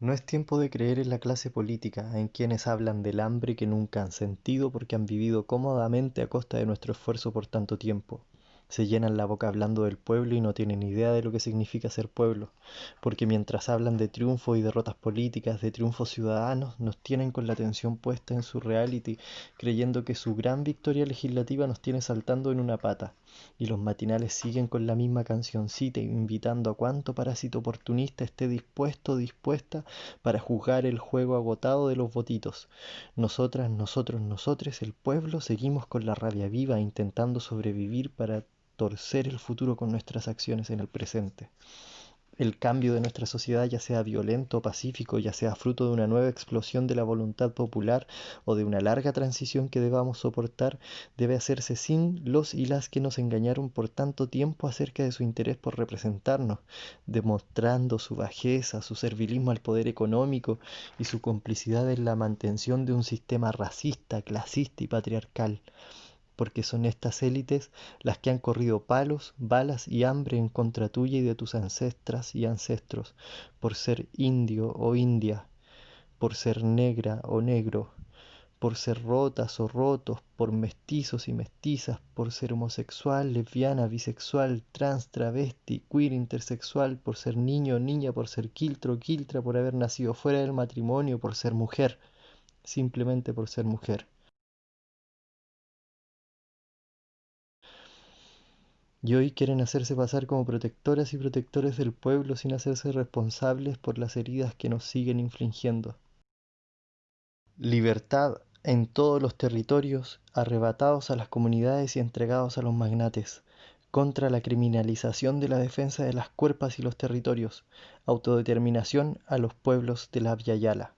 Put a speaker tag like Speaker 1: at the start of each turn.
Speaker 1: No es tiempo de creer en la clase política, en quienes hablan del hambre que nunca han sentido porque han vivido cómodamente a costa de nuestro esfuerzo por tanto tiempo. Se llenan la boca hablando del pueblo y no tienen idea de lo que significa ser pueblo, porque mientras hablan de triunfos y derrotas políticas, de triunfos ciudadanos, nos tienen con la atención puesta en su reality, creyendo que su gran victoria legislativa nos tiene saltando en una pata. Y los matinales siguen con la misma cancioncita, invitando a cuanto parásito oportunista esté dispuesto dispuesta para juzgar el juego agotado de los votitos. Nosotras, nosotros, nosotres, el pueblo, seguimos con la rabia viva, intentando sobrevivir para torcer el futuro con nuestras acciones en el presente. El cambio de nuestra sociedad, ya sea violento o pacífico, ya sea fruto de una nueva explosión de la voluntad popular o de una larga transición que debamos soportar, debe hacerse sin los y las que nos engañaron por tanto tiempo acerca de su interés por representarnos, demostrando su bajeza, su servilismo al poder económico y su complicidad en la mantención de un sistema racista, clasista y patriarcal porque son estas élites las que han corrido palos, balas y hambre en contra tuya y de tus ancestras y ancestros, por ser indio o india, por ser negra o negro, por ser rotas o rotos, por mestizos y mestizas, por ser homosexual, lesbiana, bisexual, trans, travesti, queer, intersexual, por ser niño o niña, por ser quiltro o quiltra, por haber nacido fuera del matrimonio, por ser mujer, simplemente por ser mujer. Y hoy quieren hacerse pasar como protectoras y protectores del pueblo sin hacerse responsables por las heridas que nos siguen infligiendo. Libertad en todos los territorios, arrebatados a las comunidades y entregados a los magnates, contra la criminalización de la defensa de las cuerpas y los territorios, autodeterminación a los pueblos de la Via Yala.